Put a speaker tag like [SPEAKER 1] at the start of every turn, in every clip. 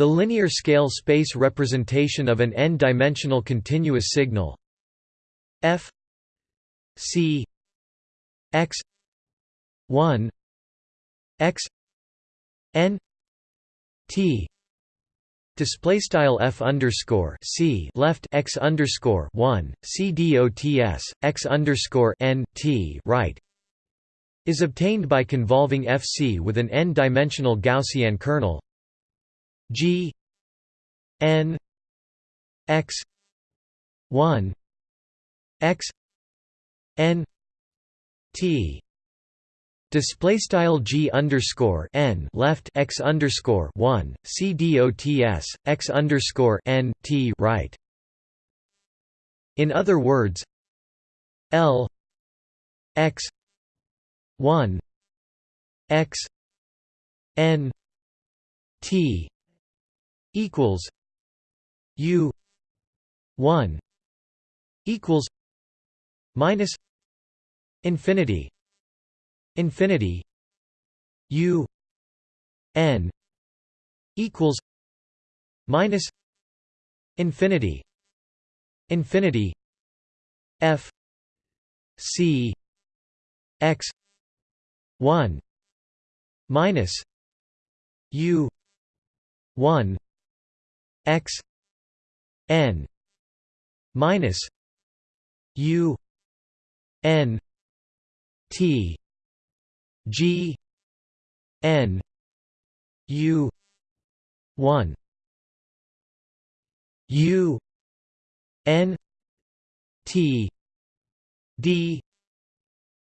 [SPEAKER 1] The linear scale space representation of an n-dimensional continuous signal. F c x 1 x n t display style f underscore c left x underscore 1 c dots x underscore n t right is obtained by convolving fc with an n-dimensional Gaussian kernel G N X one X N T Display style G underscore N left X underscore one C D O T S X underscore N T right. In other words, L X one X N T equals U one equals minus infinity infinity U N equals minus infinity infinity F C X one minus U one x n minus u n t g n u 1 u n t d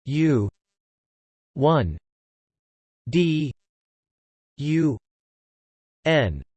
[SPEAKER 1] u 1 d u n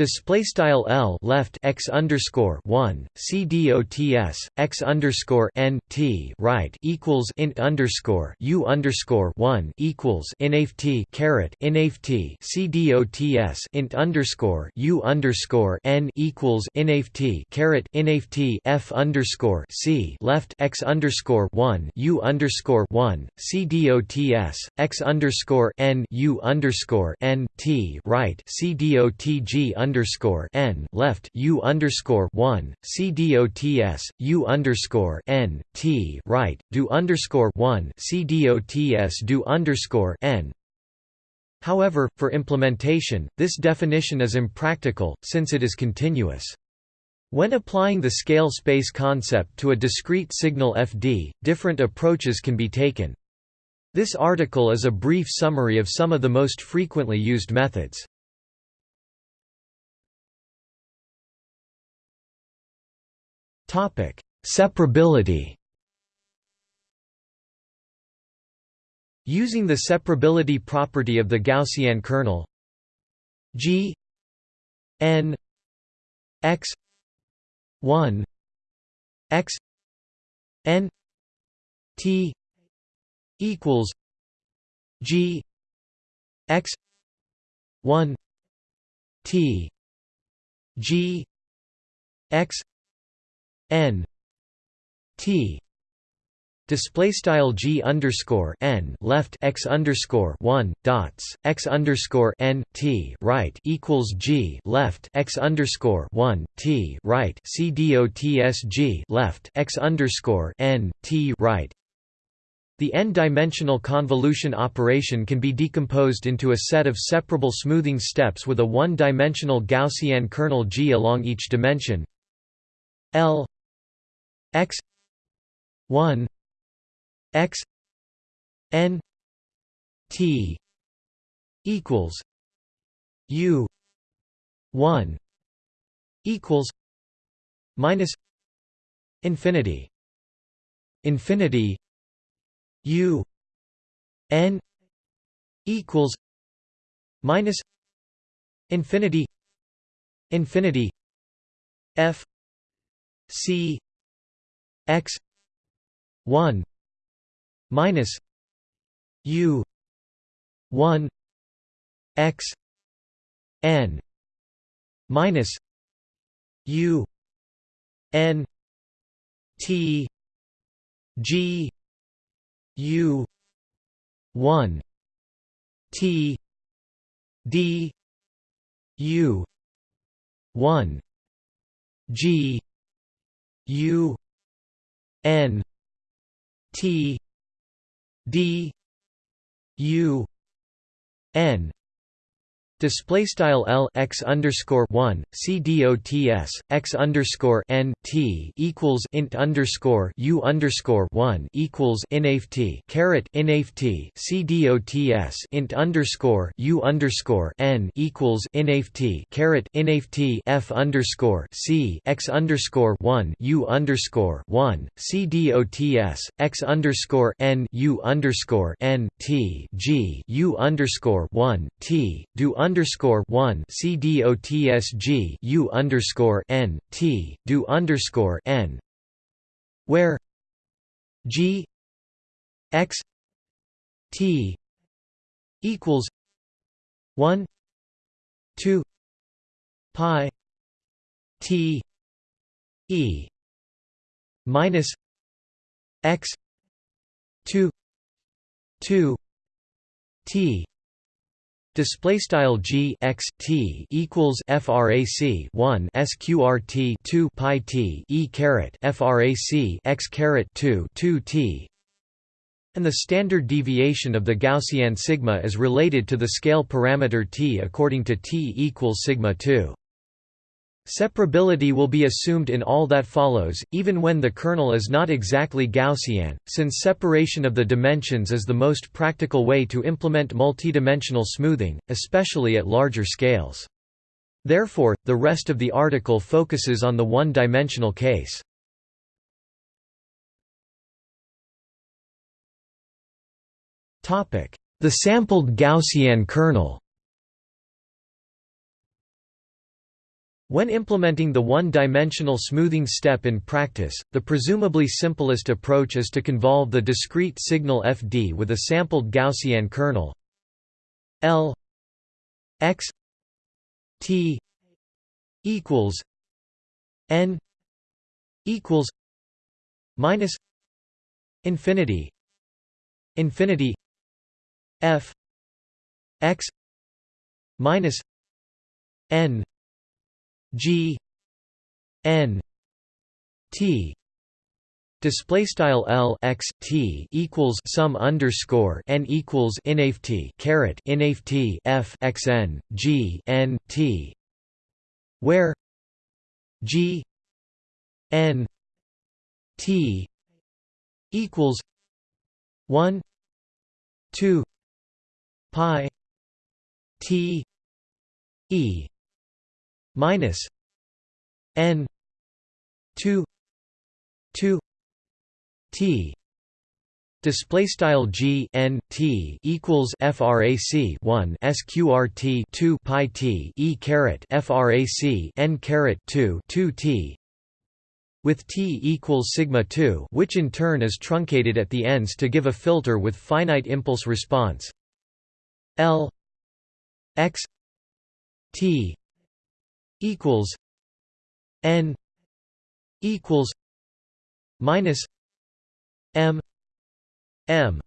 [SPEAKER 1] Display style L left x underscore one C D O T S x underscore N T right equals int underscore U underscore one equals inft caret inft C D O T S int underscore U underscore N equals inft caret inft F underscore C left x underscore one U underscore one C D O T S x underscore N U underscore N T right C D O T G underscore n left u underscore one c underscore n t right do underscore one do underscore n. However, for implementation, this definition is impractical, since it is continuous. When applying the scale space concept to a discrete signal fd, different approaches can be taken. This article is a brief summary of some of the most frequently used methods. Topic: Separability. Using the separability property of the Gaussian kernel G n x 1 x n t equals G x 1 t G x n t display style g underscore n left x underscore one dots x underscore n t right equals g left x underscore one t right c dots g left x underscore n t right. The n-dimensional convolution operation can be decomposed into a set of separable smoothing steps with a one-dimensional Gaussian kernel G along each dimension L x 1 x n t equals u 1 equals minus infinity infinity u n equals minus infinity infinity f c x 1 minus u 1 x n minus u n t g u 1 t d U one G U N T D U N Display style L x underscore one C D O T S x underscore N T equals int underscore U underscore one equals inft caret inft C D O T S int underscore U underscore N equals inft caret inft F underscore C x underscore one U underscore one C D O T S x underscore N U underscore N T G U underscore one T do one C D O T S G U underscore N T do underscore N. Where? G X T equals one two pi T E minus X two two T Display style g x t equals frac 1 sqrt 2 pi t e caret frac x caret 2 2 t, and the standard deviation of the Gaussian sigma is related to the scale parameter t according to t equals sigma 2. Separability will be assumed in all that follows, even when the kernel is not exactly Gaussian, since separation of the dimensions is the most practical way to implement multidimensional smoothing, especially at larger scales. Therefore, the rest of the article focuses on the one-dimensional case. The sampled Gaussian kernel When implementing the one-dimensional smoothing step in practice, the presumably simplest approach is to convolve the discrete signal fd with a sampled Gaussian kernel L x t equals n equals minus infinity infinity f x minus n G N T display style L x T equals sum underscore n equals inft caret inft f x n G N T where G N T equals one two pi T E minus n 2 2 t display style g n t equals frac 1 sqrt 2 pi t e caret frac n caret 2 2 t with t equals sigma 2 which in turn is truncated at the ends to give a filter with finite impulse response. L x t equals n equals minus m m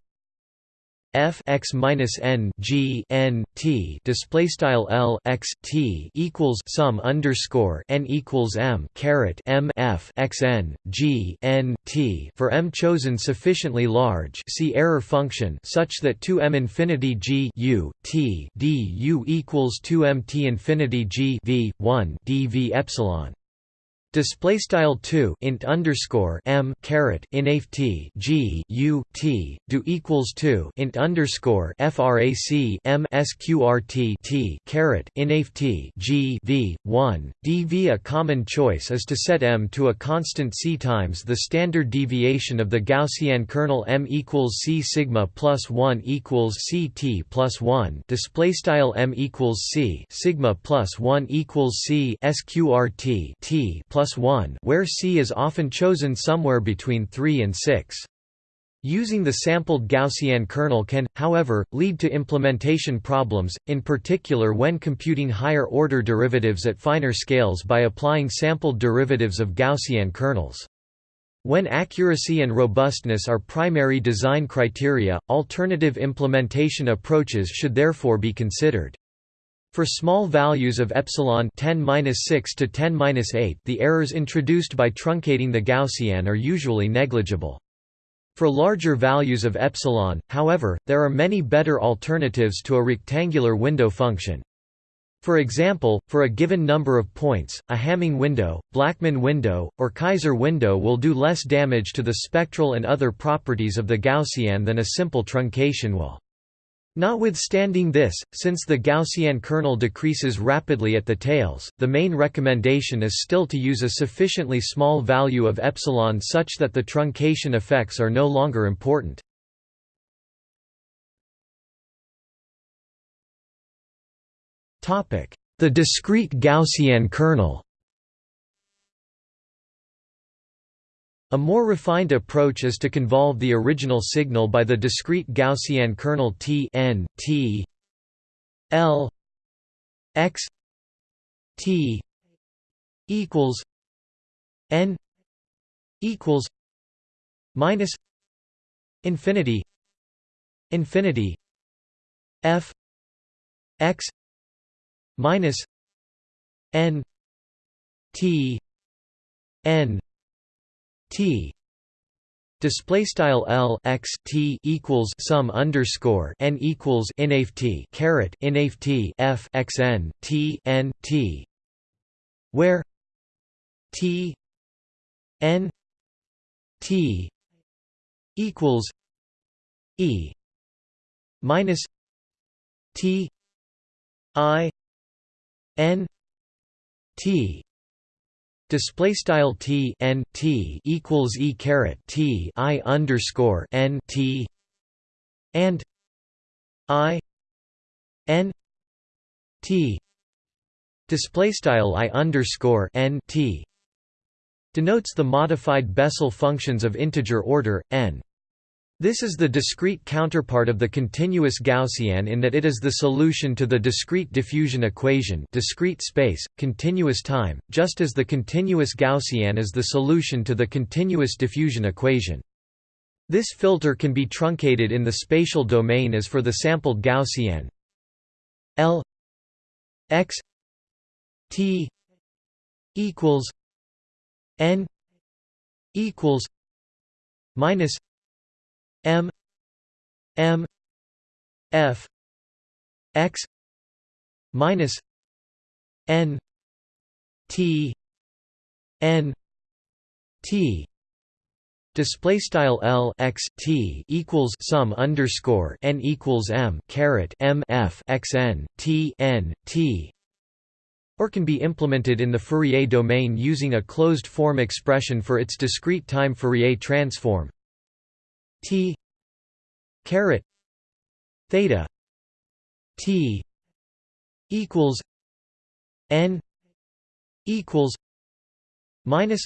[SPEAKER 1] f x minus n g n t display style l x t equals sum underscore n equals m caret m f x n g n t for m chosen sufficiently large. See error function such that 2 m infinity g u t d u equals 2 m t infinity g v 1 d v epsilon. Display style two int underscore m caret inf t g u t do equals two int underscore frac m sqrt t caret inf t g v one dv. A common choice is to set m to a constant c times the standard deviation of the Gaussian kernel m equals c sigma plus one equals c t plus one. Display style m equals c sigma plus one equals c sqrt t plus plus 1 where C is often chosen somewhere between 3 and 6. Using the sampled Gaussian kernel can, however, lead to implementation problems, in particular when computing higher-order derivatives at finer scales by applying sampled derivatives of Gaussian kernels. When accuracy and robustness are primary design criteria, alternative implementation approaches should therefore be considered. For small values of epsilon 10-6 to 10-8, the errors introduced by truncating the Gaussian are usually negligible. For larger values of epsilon, however, there are many better alternatives to a rectangular window function. For example, for a given number of points, a Hamming window, Blackman window, or Kaiser window will do less damage to the spectral and other properties of the Gaussian than a simple truncation will. Notwithstanding this, since the Gaussian kernel decreases rapidly at the tails, the main recommendation is still to use a sufficiently small value of epsilon such that the truncation effects are no longer important. The discrete Gaussian kernel A more refined approach is to convolve the original signal by the discrete Gaussian kernel T n T L x T equals n equals minus infinity infinity f x minus n t n T. Display style L x T equals sum underscore n equals inaf T caret inaf T F x n T n T where T n T equals E minus T I N T Display style t n t equals e caret t i underscore n t and i n t display style i underscore n t denotes the modified Bessel functions of integer order n. This is the discrete counterpart of the continuous Gaussian in that it is the solution to the discrete diffusion equation discrete space, continuous time, just as the continuous Gaussian is the solution to the continuous diffusion equation. This filter can be truncated in the spatial domain as for the sampled Gaussian L x t equals n equals minus M M F X minus N T N T. Display style L x T equals sum underscore N equals M caret M F x N T N T. Or can be implemented in the Fourier domain using a closed form expression for its discrete time Fourier transform T caret theta T equals N equals minus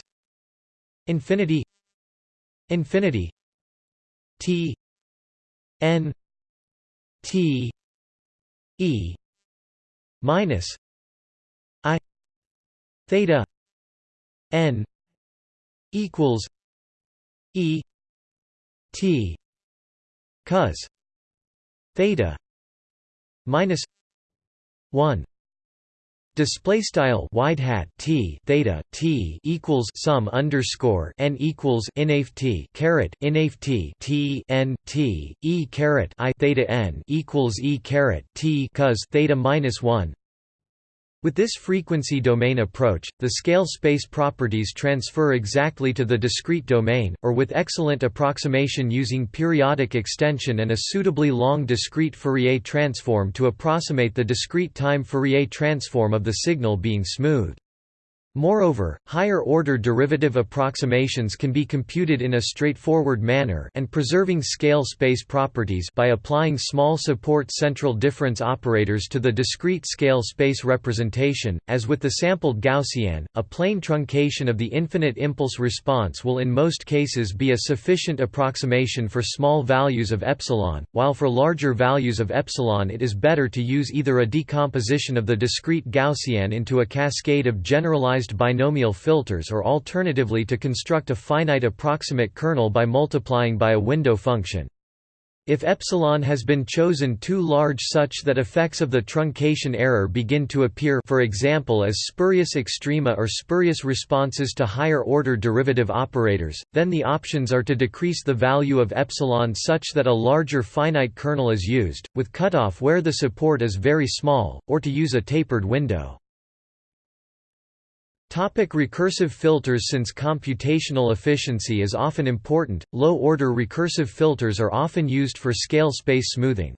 [SPEAKER 1] infinity infinity T N T E minus I theta N equals E T cos theta minus 1 Display style wide hat t theta t equals sum underscore n equals inaf t caret inaf t t n t e caret i theta n equals e caret t cos theta minus one with this frequency domain approach, the scale space properties transfer exactly to the discrete domain, or with excellent approximation using periodic extension and a suitably long discrete Fourier transform to approximate the discrete time Fourier transform of the signal being smooth. Moreover, higher-order derivative approximations can be computed in a straightforward manner and preserving scale space properties by applying small support central difference operators to the discrete scale space representation. As with the sampled Gaussian, a plain truncation of the infinite impulse response will in most cases be a sufficient approximation for small values of epsilon, while for larger values of epsilon it is better to use either a decomposition of the discrete Gaussian into a cascade of generalized binomial filters or alternatively to construct a finite approximate kernel by multiplying by a window function. If epsilon has been chosen too large such that effects of the truncation error begin to appear for example as spurious extrema or spurious responses to higher-order derivative operators, then the options are to decrease the value of epsilon such that a larger finite kernel is used, with cutoff where the support is very small, or to use a tapered window. Topic recursive filters Since computational efficiency is often important, low-order recursive filters are often used for scale space smoothing.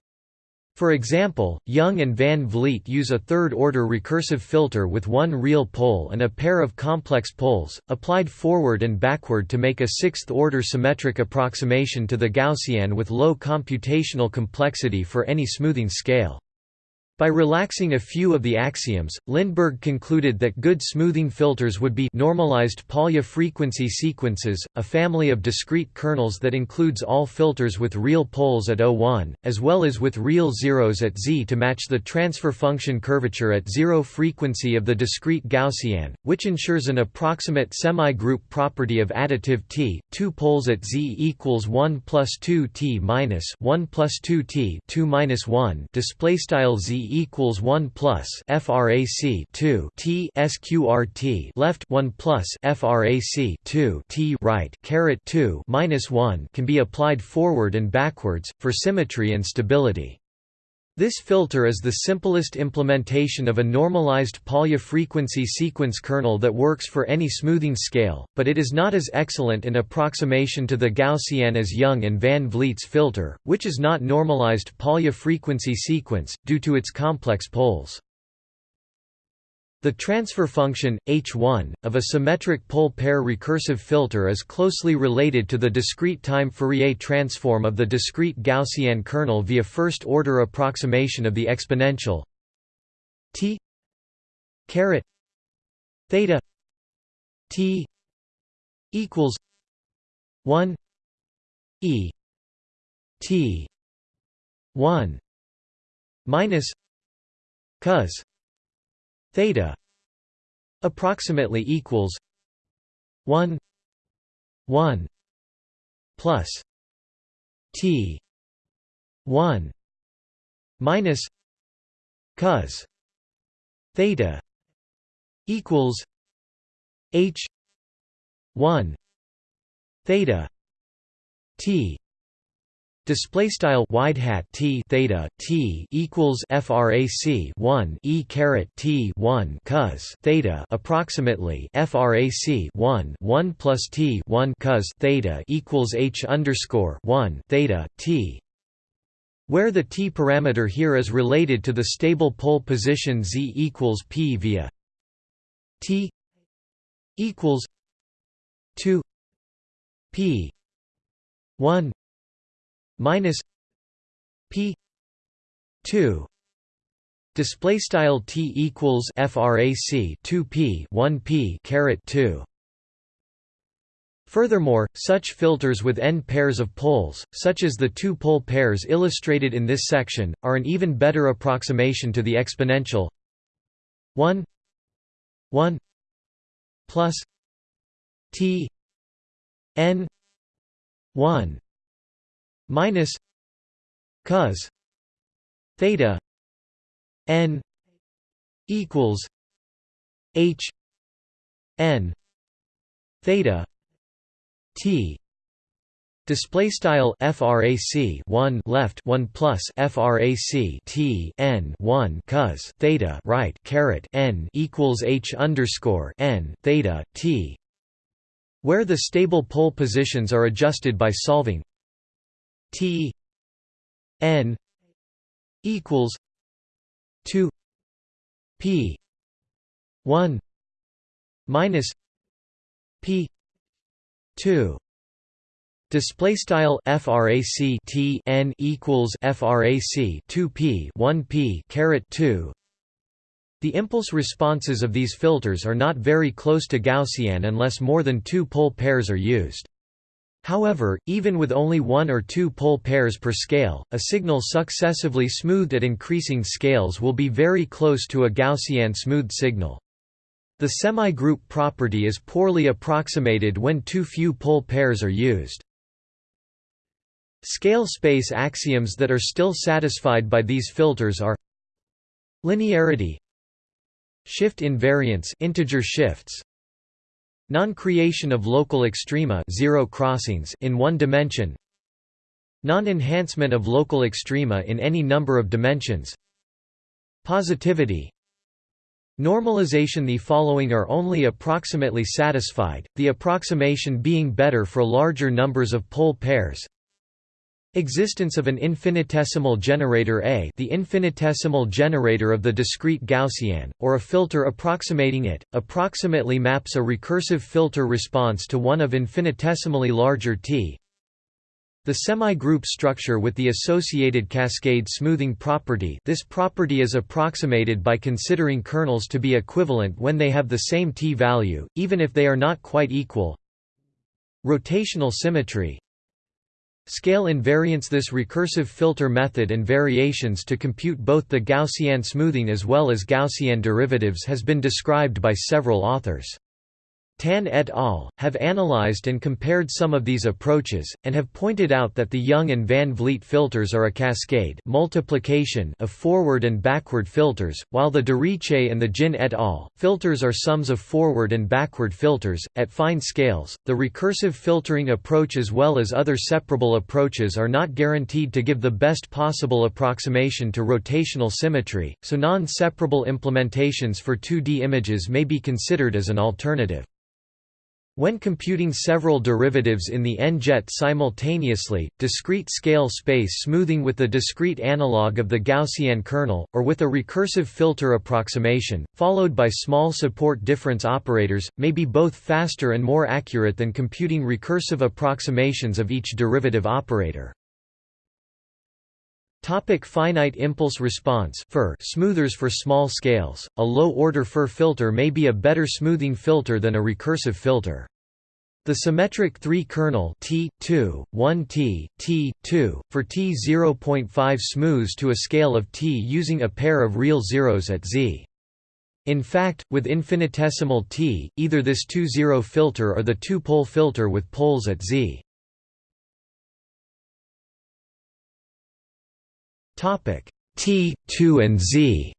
[SPEAKER 1] For example, Young and Van Vliet use a third-order recursive filter with one real pole and a pair of complex poles, applied forward and backward to make a sixth-order symmetric approximation to the Gaussian with low computational complexity for any smoothing scale. By relaxing a few of the axioms, Lindeberg concluded that good smoothing filters would be normalized Polya frequency sequences, a family of discrete kernels that includes all filters with real poles at O1, as well as with real zeros at Z to match the transfer function curvature at zero frequency of the discrete Gaussian, which ensures an approximate semi-group property of additive T, two poles at Z equals 1 plus 2 T minus 1 plus 2 T 2 minus 1 display style Z equals 1 plus frac 2 t sqrt left 1 plus frac 2 t right caret 2 minus 1 can be applied forward and backwards for symmetry and stability. This filter is the simplest implementation of a normalized Polya frequency sequence kernel that works for any smoothing scale, but it is not as excellent an approximation to the Gaussian as Young and Van Vliet's filter, which is not normalized Polya frequency sequence, due to its complex poles. The transfer function, H1, of a symmetric pole pair recursive filter is closely related to the discrete time Fourier transform of the discrete Gaussian kernel via first-order approximation of the exponential t caret theta t equals 1 e t 1 minus cos theta approximately equals 1 1 plus t 1 minus cos theta equals h 1 theta t Display style wide hat t theta t equals frac 1 e caret t 1 cos theta approximately frac 1 1 plus t 1 cos theta equals h underscore 1 theta t. Where the t parameter here is related to the stable pole position z equals p via t equals 2 p 1 minus p 2 display style t equals frac 2p 1p caret 2 Furthermore, such filters with n pairs of poles, such as the two-pole pairs illustrated in this section, are an even better approximation to the exponential 1 1 plus t n 1 minus cos theta n equals h n theta t. Display style frac 1 left 1 plus frac t n 1 cos theta right caret n equals h underscore n theta t, where the stable pole positions are adjusted by solving T N equals two P one minus P two Display style frac T n equals frac 2 p 1 p caret 2. The impulse responses of these filters are not very close to Gaussian unless more than two pole pairs are used. However, even with only one or two pole pairs per scale, a signal successively smoothed at increasing scales will be very close to a Gaussian smooth signal. The semi-group property is poorly approximated when too few pole pairs are used. Scale space axioms that are still satisfied by these filters are linearity shift invariance integer shifts non-creation of local extrema zero crossings in one dimension. Non-enhancement of local extrema in any number of dimensions. Positivity. Normalization. The following are only approximately satisfied, the approximation being better for larger numbers of pole pairs Existence of an infinitesimal generator A the infinitesimal generator of the discrete Gaussian, or a filter approximating it, approximately maps a recursive filter response to one of infinitesimally larger T. The semi-group structure with the associated cascade smoothing property this property is approximated by considering kernels to be equivalent when they have the same t-value, even if they are not quite equal. Rotational symmetry Scale invariance This recursive filter method and variations to compute both the Gaussian smoothing as well as Gaussian derivatives has been described by several authors. Tan et al. have analyzed and compared some of these approaches, and have pointed out that the Young and Van Vliet filters are a cascade multiplication of forward and backward filters, while the Deriche and the Jin et al. filters are sums of forward and backward filters. At fine scales, the recursive filtering approach as well as other separable approaches are not guaranteed to give the best possible approximation to rotational symmetry, so non-separable implementations for 2D images may be considered as an alternative. When computing several derivatives in the n-jet simultaneously, discrete scale space smoothing with the discrete analog of the Gaussian kernel, or with a recursive filter approximation, followed by small support difference operators, may be both faster and more accurate than computing recursive approximations of each derivative operator. Topic finite impulse response FIR smoothers for small scales. A low-order FIR filter may be a better smoothing filter than a recursive filter. The symmetric 3 kernel T 2 1 T T 2 for T 0.5 smooths to a scale of T using a pair of real zeros at Z. In fact, with infinitesimal T, either this 2-zero filter or the two-pole filter with poles at Z. Topic T, 2 and Z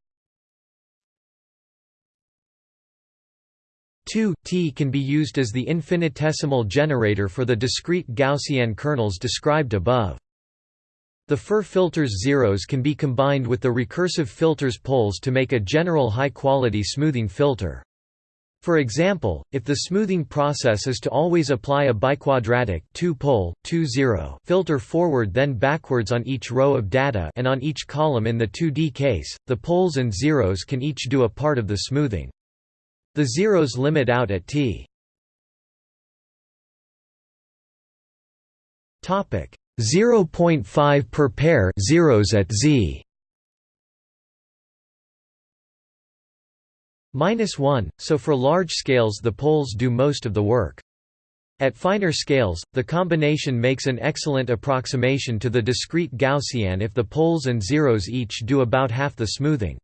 [SPEAKER 1] 2 T can be used as the infinitesimal generator for the discrete Gaussian kernels described above. The FIR filter's zeros can be combined with the recursive filter's poles to make a general high-quality smoothing filter. For example, if the smoothing process is to always apply a biquadratic two-pole, two-zero filter forward then backwards on each row of data and on each column in the 2D case, the poles and zeros can each do a part of the smoothing. The zeros limit out at t. Topic 0.5 per pair zeros at z. minus 1, so for large scales the poles do most of the work. At finer scales, the combination makes an excellent approximation to the discrete Gaussian if the poles and zeros each do about half the smoothing.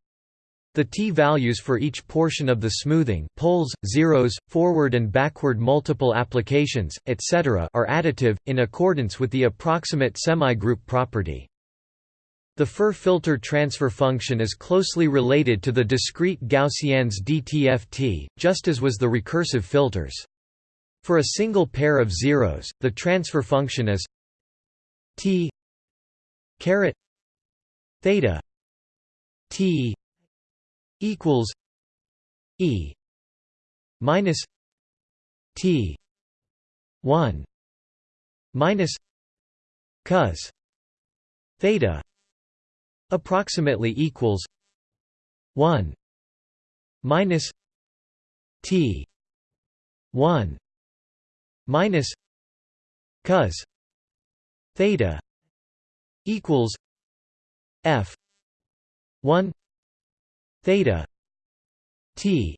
[SPEAKER 1] The t-values for each portion of the smoothing poles, zeros, forward and backward multiple applications, etc. are additive, in accordance with the approximate semigroup property. The FIR filter transfer function is closely related to the discrete Gaussian's DTFT, just as was the recursive filters. For a single pair of zeros, the transfer function is t caret theta t equals e minus t 1 minus cos theta approximately equals 1 minus t 1 minus cos theta equals f 1 theta t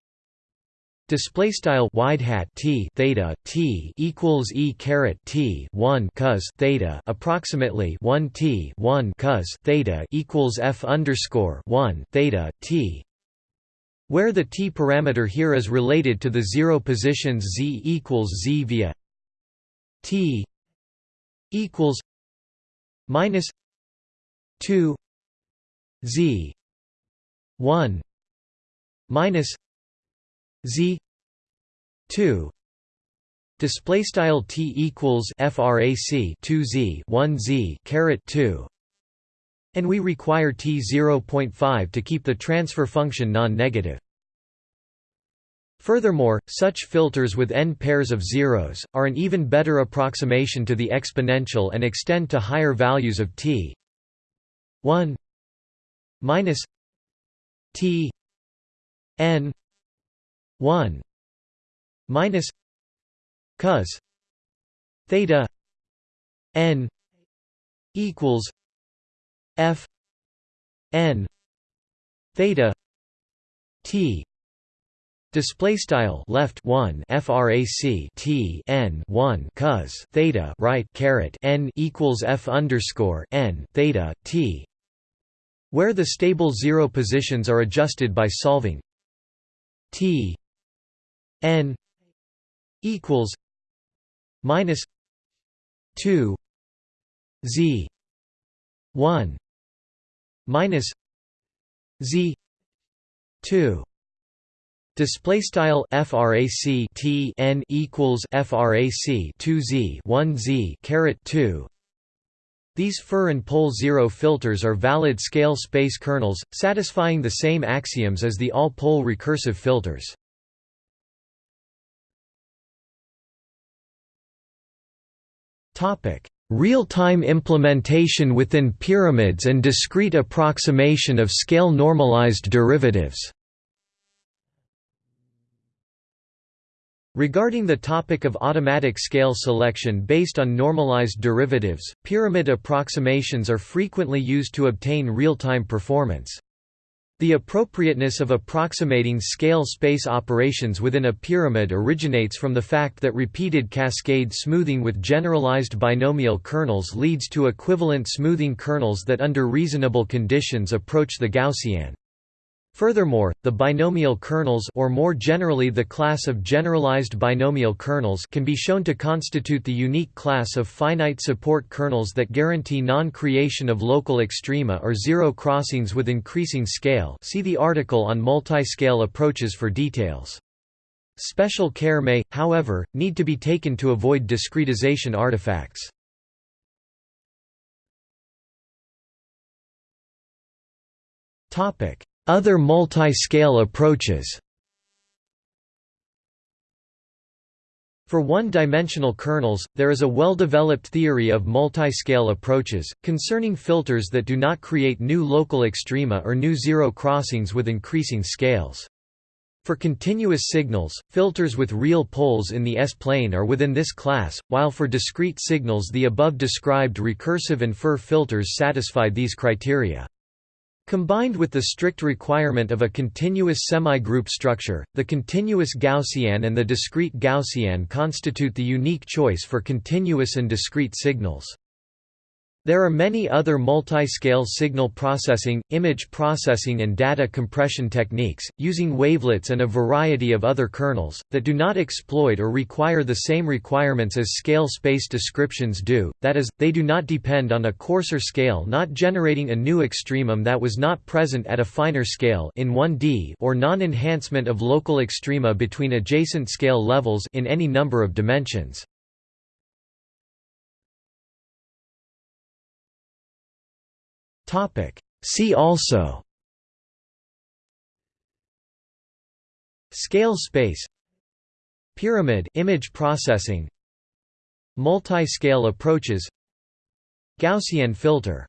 [SPEAKER 1] Display style wide hat t theta t equals e caret t one cos theta approximately one t one cos theta equals f underscore one theta t, where the t parameter here is related to the zero positions z equals z via t equals minus 2 z 1 minus z 2 display style t equals frac 2 z 1 z caret 2 and we require t 0.5 to keep the transfer function non-negative. Furthermore, such filters with n pairs of zeros, are an even better approximation to the exponential and extend to higher values of t. 1 minus t n 1 minus cos theta n equals f n theta t Display style left one frac t n one cos theta right caret n equals f underscore n theta t, where the stable zero positions are adjusted by solving t n equals minus two z one minus z two Display style frac t n equals frac 2 z 1 z caret 2. These FIR and pole zero filters are valid scale space kernels, satisfying the same axioms as the all-pole recursive filters. Real-time implementation within pyramids and discrete approximation of scale normalized derivatives. Regarding the topic of automatic scale selection based on normalized derivatives, pyramid approximations are frequently used to obtain real-time performance. The appropriateness of approximating scale space operations within a pyramid originates from the fact that repeated cascade smoothing with generalized binomial kernels leads to equivalent smoothing kernels that under reasonable conditions approach the Gaussian. Furthermore, the binomial kernels or more generally the class of generalized binomial kernels can be shown to constitute the unique class of finite support kernels that guarantee non-creation of local extrema or zero crossings with increasing scale see the article on multi-scale approaches for details. Special care may, however, need to be taken to avoid discretization artifacts. Topic other multi-scale approaches For one-dimensional kernels, there is a well-developed theory of multi-scale approaches, concerning filters that do not create new local extrema or new zero crossings with increasing scales. For continuous signals, filters with real poles in the S-plane are within this class, while for discrete signals the above described recursive and FIR filters satisfy these criteria. Combined with the strict requirement of a continuous semi-group structure, the continuous Gaussian and the discrete Gaussian constitute the unique choice for continuous and discrete signals. There are many other multi-scale signal processing, image processing and data compression techniques, using wavelets and a variety of other kernels, that do not exploit or require the same requirements as scale space descriptions do, that is, they do not depend on a coarser scale not generating a new extremum that was not present at a finer scale in 1D or non-enhancement of local extrema between adjacent scale levels in any number of dimensions. See also Scale space Pyramid image processing Multi-scale approaches Gaussian filter